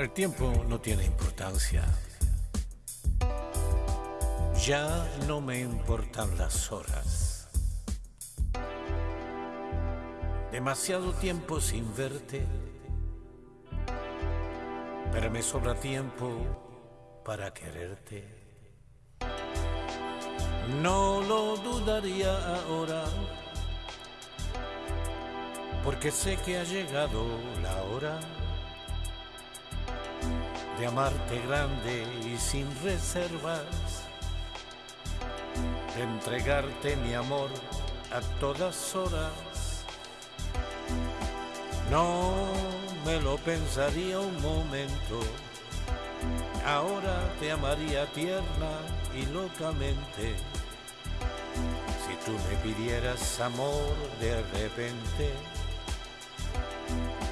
El tiempo no tiene importancia. Ya no me importan las horas. Demasiado tiempo sin verte, pero me sobra tiempo para quererte. No lo dudaría ahora, porque sé que ha llegado la hora de amarte grande y sin reservas, de entregarte mi amor a todas horas. No me lo pensaría un momento, ahora te amaría tierna y locamente. Si tú me pidieras amor de repente,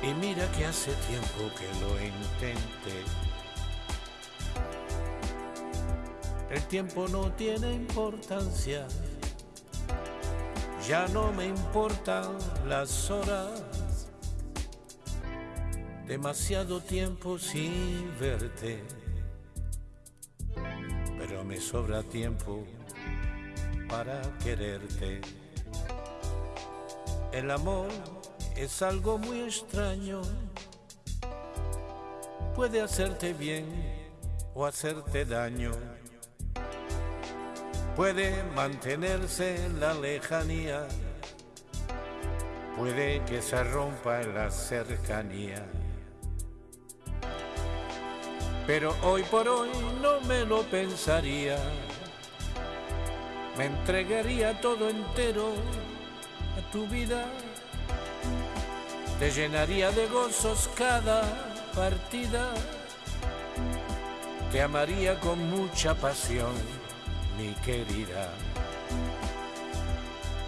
y mira que hace tiempo que lo intenté. El tiempo no tiene importancia, ya no me importan las horas. Demasiado tiempo sin verte, pero me sobra tiempo para quererte. El amor es algo muy extraño, puede hacerte bien o hacerte daño puede mantenerse en la lejanía, puede que se rompa en la cercanía. Pero hoy por hoy no me lo pensaría, me entregaría todo entero a tu vida, te llenaría de gozos cada partida, te amaría con mucha pasión mi querida.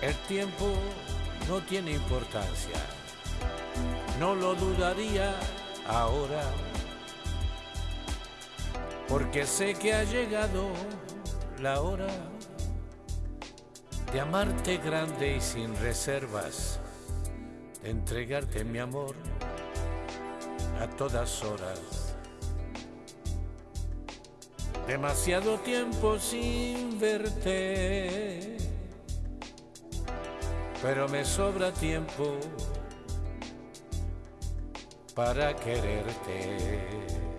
El tiempo no tiene importancia, no lo dudaría ahora, porque sé que ha llegado la hora de amarte grande y sin reservas, de entregarte mi amor a todas horas demasiado tiempo sin verte, pero me sobra tiempo para quererte.